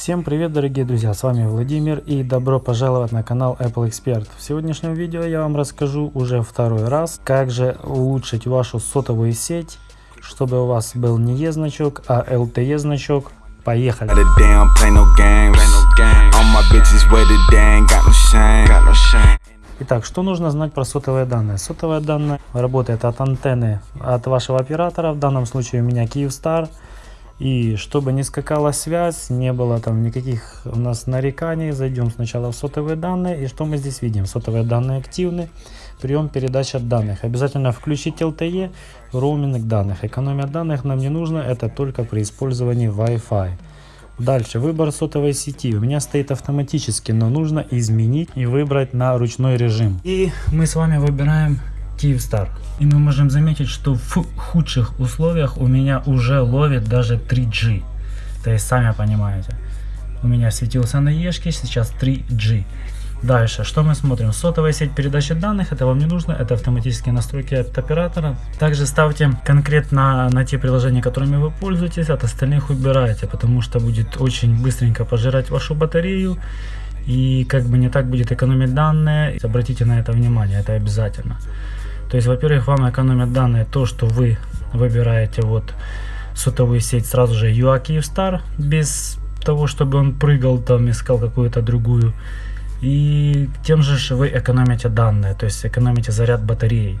Всем привет дорогие друзья, с вами Владимир и добро пожаловать на канал Apple Expert. В сегодняшнем видео я вам расскажу уже второй раз, как же улучшить вашу сотовую сеть, чтобы у вас был не E значок, а LTE значок. Поехали! Итак, что нужно знать про сотовые данные? Сотовые данные работает от антенны от вашего оператора, в данном случае у меня Kyivstar. И чтобы не скакала связь, не было там никаких у нас нареканий, зайдем сначала в сотовые данные. И что мы здесь видим? Сотовые данные активны, прием передача данных. Обязательно включить LTE, роуминг данных. Экономия данных нам не нужно, это только при использовании Wi-Fi. Дальше, выбор сотовой сети. У меня стоит автоматически, но нужно изменить и выбрать на ручной режим. И мы с вами выбираем Kyivstar. И мы можем заметить, что в худших условиях у меня уже ловит даже 3G. То есть, сами понимаете. У меня светился на Ешке, сейчас 3G. Дальше, что мы смотрим? Сотовая сеть передачи данных, это вам не нужно, это автоматические настройки от оператора. Также ставьте конкретно на те приложения, которыми вы пользуетесь, от остальных убирайте, потому что будет очень быстренько пожирать вашу батарею и как бы не так будет экономить данные. Обратите на это внимание, это обязательно. То есть, во-первых, вам экономят данные то, что вы выбираете вот сотовую сеть сразу же UA Kyivstar, без того, чтобы он прыгал там, искал какую-то другую. И тем же вы экономите данные, то есть экономите заряд батареи.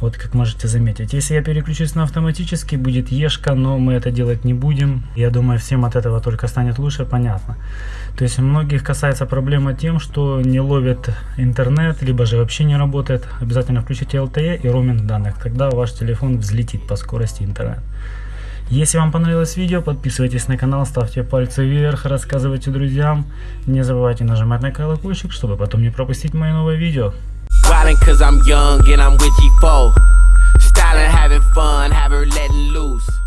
Вот как можете заметить. Если я переключусь на автоматический, будет ешка, но мы это делать не будем. Я думаю, всем от этого только станет лучше, понятно. То есть многих касается проблема тем, что не ловит интернет, либо же вообще не работает. Обязательно включите LTE и роуминг данных, тогда ваш телефон взлетит по скорости интернет. Если вам понравилось видео, подписывайтесь на канал, ставьте пальцы вверх, рассказывайте друзьям. Не забывайте нажимать на колокольчик, чтобы потом не пропустить мои новые видео. Styling, having fun, have her letting loose.